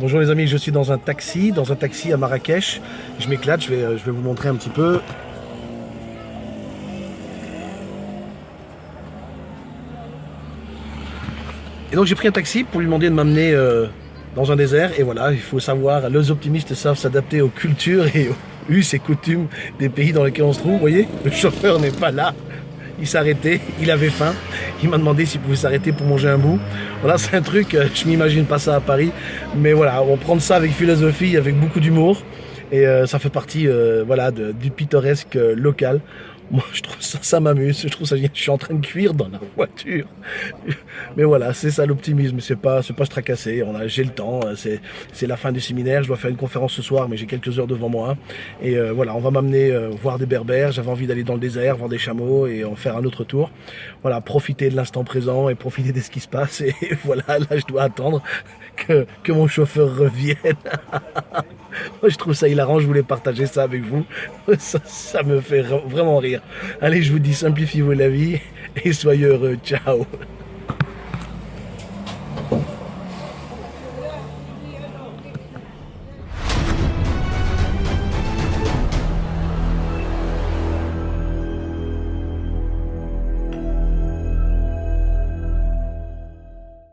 Bonjour les amis, je suis dans un taxi, dans un taxi à Marrakech. Je m'éclate, je vais, euh, je vais vous montrer un petit peu. Et donc j'ai pris un taxi pour lui demander de m'amener euh, dans un désert. Et voilà, il faut savoir, les optimistes savent s'adapter aux cultures et aux us et coutumes des pays dans lesquels on se trouve. Vous voyez, le chauffeur n'est pas là. Il arrêté, il avait faim. Il m'a demandé s'il pouvait s'arrêter pour manger un bout. Voilà, c'est un truc, euh, je m'imagine pas ça à Paris. Mais voilà, on prend ça avec philosophie, avec beaucoup d'humour. Et euh, ça fait partie euh, voilà, du pittoresque local. Moi, je trouve ça, ça m'amuse. Je trouve ça, je suis en train de cuire dans la voiture. Mais voilà, c'est ça l'optimisme. C'est pas, c'est pas se tracasser. On a, j'ai le temps. C'est, c'est la fin du séminaire. Je dois faire une conférence ce soir, mais j'ai quelques heures devant moi. Et euh, voilà, on va m'amener euh, voir des berbères. J'avais envie d'aller dans le désert, voir des chameaux et en faire un autre tour. Voilà, profiter de l'instant présent et profiter de ce qui se passe. Et voilà, là, je dois attendre que, que mon chauffeur revienne. Je trouve ça hilarant, je voulais partager ça avec vous. Ça me fait vraiment rire. Allez, je vous dis, simplifiez-vous la vie et soyez heureux. Ciao